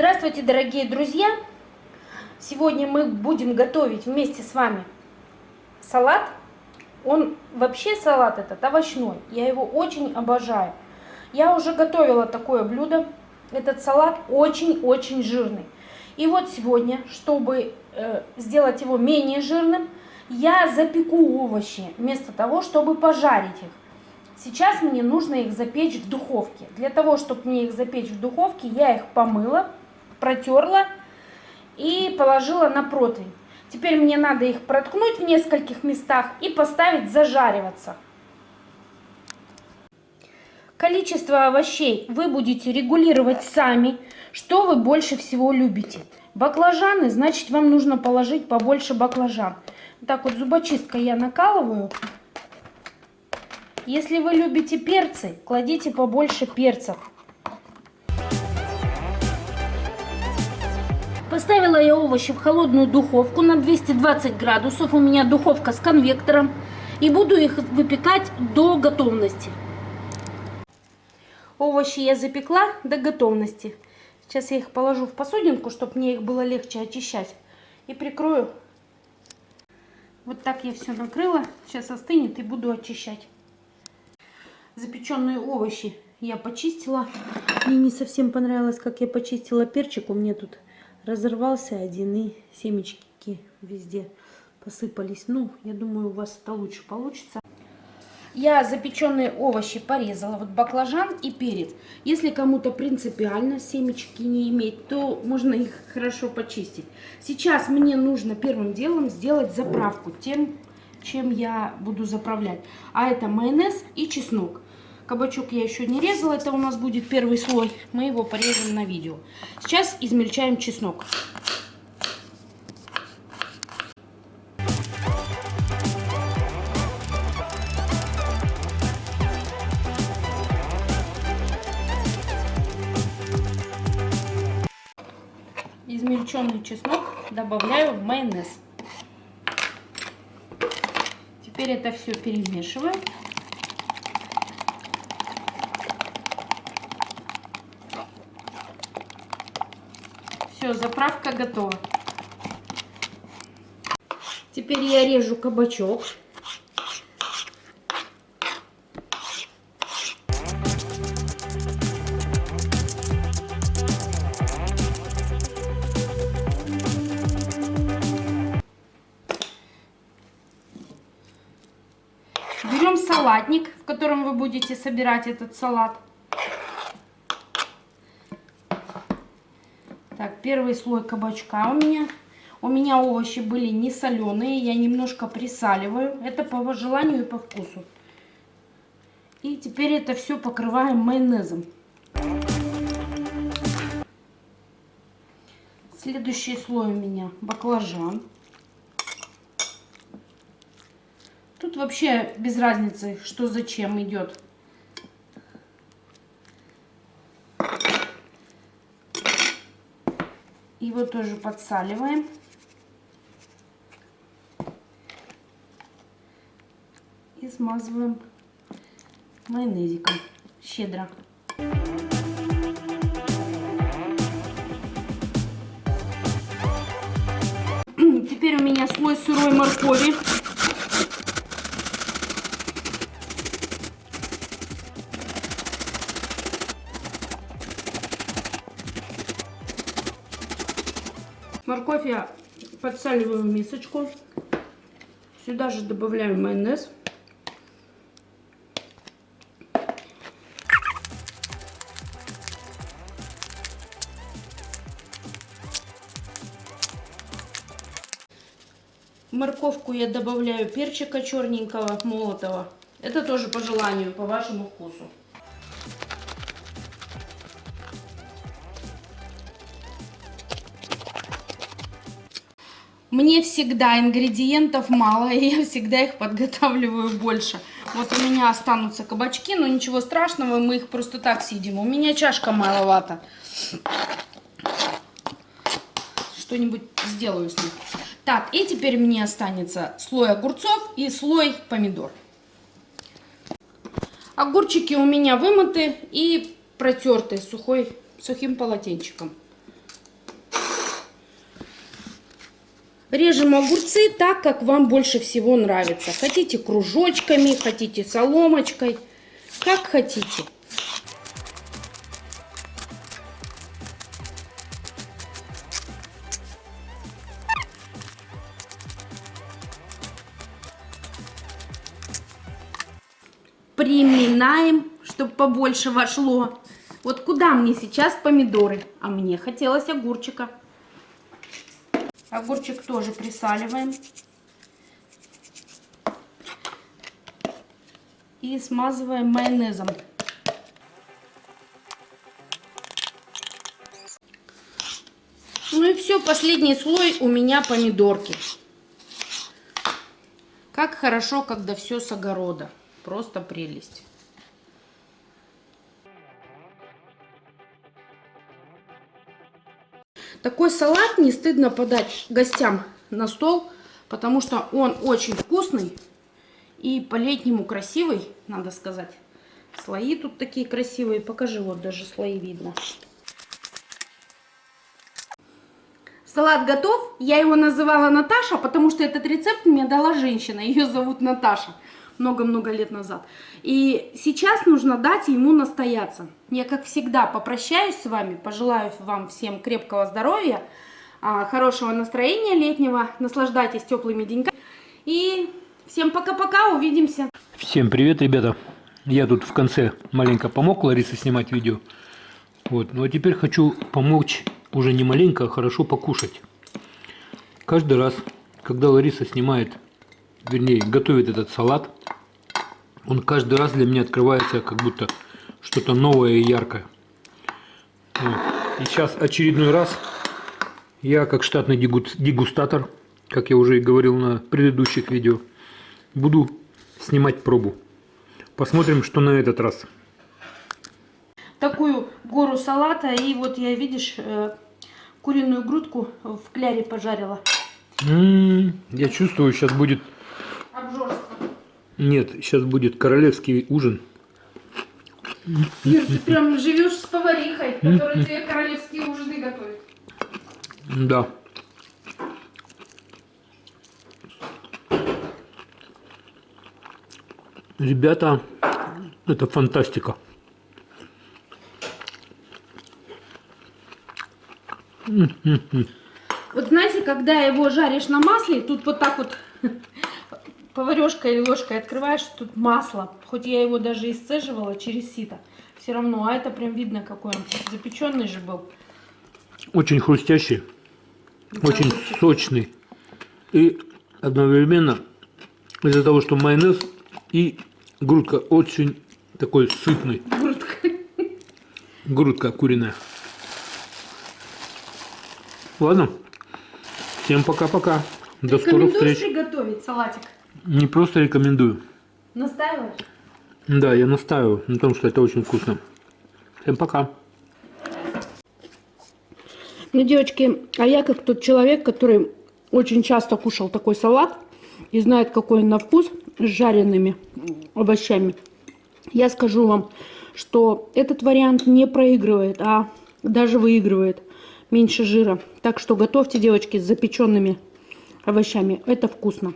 Здравствуйте, дорогие друзья! Сегодня мы будем готовить вместе с вами салат. Он вообще салат этот овощной. Я его очень обожаю. Я уже готовила такое блюдо. Этот салат очень-очень жирный. И вот сегодня, чтобы э, сделать его менее жирным, я запеку овощи вместо того, чтобы пожарить их. Сейчас мне нужно их запечь в духовке. Для того, чтобы мне их запечь в духовке, я их помыла, протерла и положила на противень. Теперь мне надо их проткнуть в нескольких местах и поставить зажариваться. Количество овощей вы будете регулировать сами, что вы больше всего любите. Баклажаны, значит вам нужно положить побольше баклажан. Так вот зубочисткой я накалываю. Если вы любите перцы, кладите побольше перцев. Поставила я овощи в холодную духовку на 220 градусов. У меня духовка с конвектором. И буду их выпекать до готовности. Овощи я запекла до готовности. Сейчас я их положу в посудинку, чтобы мне их было легче очищать. И прикрою. Вот так я все накрыла. Сейчас остынет и буду очищать. Запеченные овощи я почистила. Мне не совсем понравилось, как я почистила перчик. У меня тут разорвался один и семечки везде посыпались. Ну, я думаю, у вас это лучше получится. Я запеченные овощи порезала, вот баклажан и перец. Если кому-то принципиально семечки не иметь, то можно их хорошо почистить. Сейчас мне нужно первым делом сделать заправку тем, чем я буду заправлять. А это майонез и чеснок. Кабачок я еще не резала, это у нас будет первый слой. Мы его порежем на видео. Сейчас измельчаем чеснок. Измельченный чеснок добавляю в майонез. Теперь это все перемешиваем. Все, заправка готова. Теперь я режу кабачок. Берем салатник, в котором вы будете собирать этот салат. Так, первый слой кабачка у меня. У меня овощи были не соленые, я немножко присаливаю. Это по желанию и по вкусу. И теперь это все покрываем майонезом. Следующий слой у меня баклажан. Тут вообще без разницы, что зачем идет. Его тоже подсаливаем. И смазываем майонезиком щедро. Теперь у меня слой сырой моркови. Морковь я подсаливаю в мисочку. Сюда же добавляю майонез. морковку я добавляю перчика черненького, молотого. Это тоже по желанию, по вашему вкусу. Мне всегда ингредиентов мало, и я всегда их подготавливаю больше. Вот у меня останутся кабачки, но ничего страшного, мы их просто так съедим. У меня чашка маловато. Что-нибудь сделаю с ним. Так, и теперь мне останется слой огурцов и слой помидор. Огурчики у меня вымыты и протерты сухой, сухим полотенчиком. Режем огурцы так, как вам больше всего нравится. Хотите кружочками, хотите соломочкой, как хотите. Приминаем, чтобы побольше вошло. Вот куда мне сейчас помидоры? А мне хотелось огурчика. Огурчик тоже присаливаем. И смазываем майонезом. Ну и все, последний слой у меня помидорки. Как хорошо, когда все с огорода. Просто прелесть. Такой салат не стыдно подать гостям на стол, потому что он очень вкусный и по-летнему красивый, надо сказать. Слои тут такие красивые. Покажи, вот даже слои видно. Салат готов. Я его называла Наташа, потому что этот рецепт мне дала женщина. Ее зовут Наташа много-много лет назад. И сейчас нужно дать ему настояться. Я, как всегда, попрощаюсь с вами, пожелаю вам всем крепкого здоровья, а, хорошего настроения летнего, наслаждайтесь теплыми деньками. И всем пока-пока, увидимся. Всем привет, ребята. Я тут в конце маленько помог Ларисе снимать видео. Вот. Ну а теперь хочу помочь уже не маленько, а хорошо покушать. Каждый раз, когда Лариса снимает, вернее, готовит этот салат, он каждый раз для меня открывается как будто что-то новое и яркое. Вот. И сейчас очередной раз я как штатный дегустатор, как я уже и говорил на предыдущих видео, буду снимать пробу. Посмотрим, что на этот раз. Такую гору салата. И вот я, видишь, э, куриную грудку в кляре пожарила. М -м -м, я чувствую, сейчас будет... Нет, сейчас будет королевский ужин. Ир, ты прям живешь с поварихой, которая тебе королевские ужины готовит. Да. Ребята, это фантастика. Вот знаете, когда его жаришь на масле, тут вот так вот поварешкой или ложкой открываешь, тут масло. Хоть я его даже исцеживала через сито. Все равно, а это прям видно, какой он запеченный же был. Очень хрустящий, да, очень хрустящий. сочный. И одновременно из-за того, что майонез и грудка очень такой сытный. Грудка. Грудка куриная. Ладно. Всем пока-пока. До скорых встреч. приготовить салатик? Не просто рекомендую. Настаиваешь? Да, я настаиваю на том, что это очень вкусно. Всем пока. Ну, девочки, а я как тот человек, который очень часто кушал такой салат и знает, какой он на вкус с жареными овощами, я скажу вам, что этот вариант не проигрывает, а даже выигрывает меньше жира. Так что готовьте, девочки, с запеченными овощами. Это вкусно.